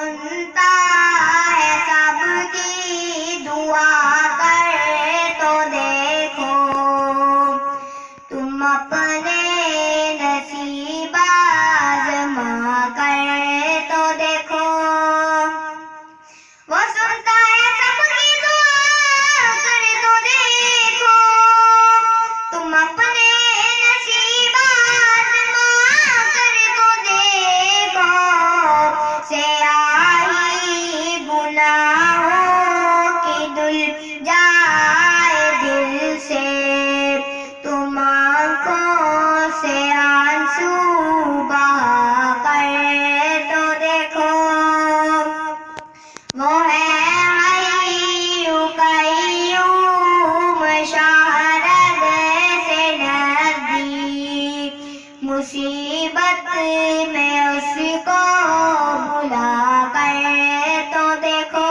सुनता है सबकी दुआ कर तो देखो। तुम अपने नसीब कर तो देखो। वो सुनता है सबकी कर तो देखो। तुम अपने नसीब आजमा कर मुसीबत में उसको बुला कर तो देखो।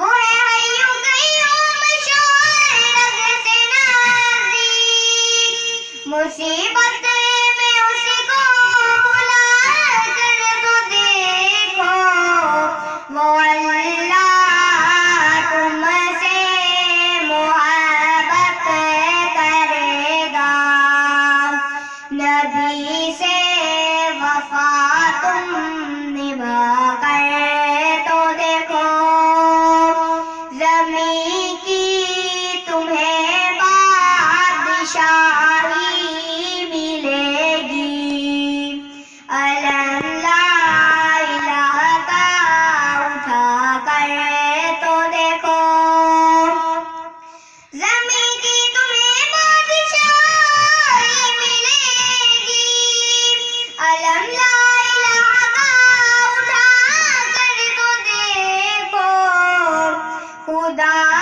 वो है हय्यु कय्यूम शहरद से नज़दीक मुसीबत Buddha.